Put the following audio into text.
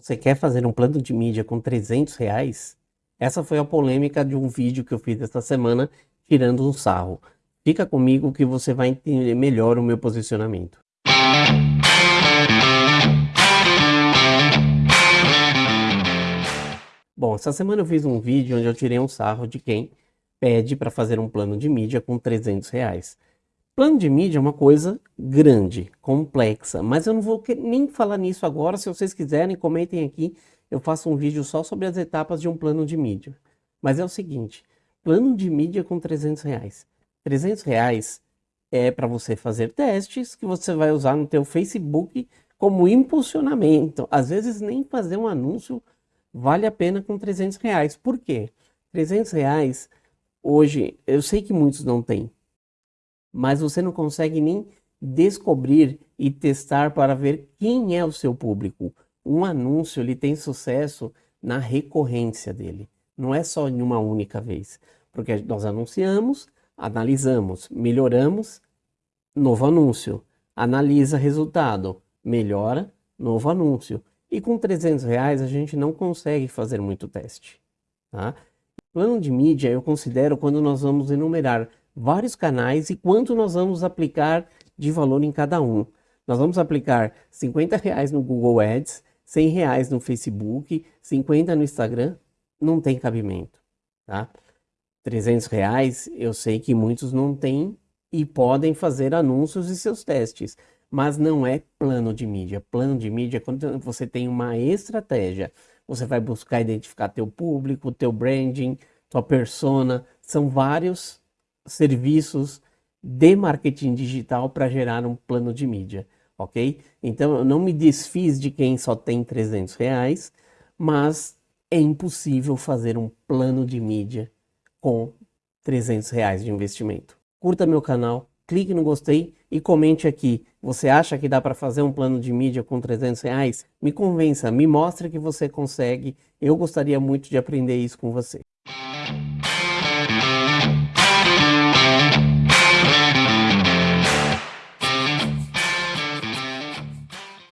Você quer fazer um plano de mídia com 300 reais? Essa foi a polêmica de um vídeo que eu fiz esta semana, tirando um sarro. Fica comigo que você vai entender melhor o meu posicionamento. Bom, essa semana eu fiz um vídeo onde eu tirei um sarro de quem pede para fazer um plano de mídia com 300 reais. Plano de mídia é uma coisa grande, complexa, mas eu não vou nem falar nisso agora. Se vocês quiserem, comentem aqui. Eu faço um vídeo só sobre as etapas de um plano de mídia. Mas é o seguinte, plano de mídia com 300 reais. 300 reais é para você fazer testes que você vai usar no teu Facebook como impulsionamento. Às vezes nem fazer um anúncio vale a pena com 300 reais. Por quê? 300 reais hoje, eu sei que muitos não têm, mas você não consegue nem descobrir e testar para ver quem é o seu público. Um anúncio ele tem sucesso na recorrência dele, não é só em uma única vez, porque nós anunciamos, analisamos, melhoramos, novo anúncio, analisa resultado, melhora, novo anúncio. E com 300 reais a gente não consegue fazer muito teste. Tá? Plano de mídia eu considero quando nós vamos enumerar vários canais e quanto nós vamos aplicar de valor em cada um. Nós vamos aplicar 50 reais no Google Ads, 100 reais no Facebook, 50 no Instagram, não tem cabimento, tá? 300 reais, eu sei que muitos não têm e podem fazer anúncios e seus testes, mas não é plano de mídia. Plano de mídia é quando você tem uma estratégia, você vai buscar identificar teu público, teu branding, tua persona, são vários serviços de marketing digital para gerar um plano de mídia, ok? Então eu não me desfiz de quem só tem 300 reais, mas é impossível fazer um plano de mídia com 300 reais de investimento. Curta meu canal, clique no gostei e comente aqui. Você acha que dá para fazer um plano de mídia com 300 reais? Me convença, me mostre que você consegue. Eu gostaria muito de aprender isso com você.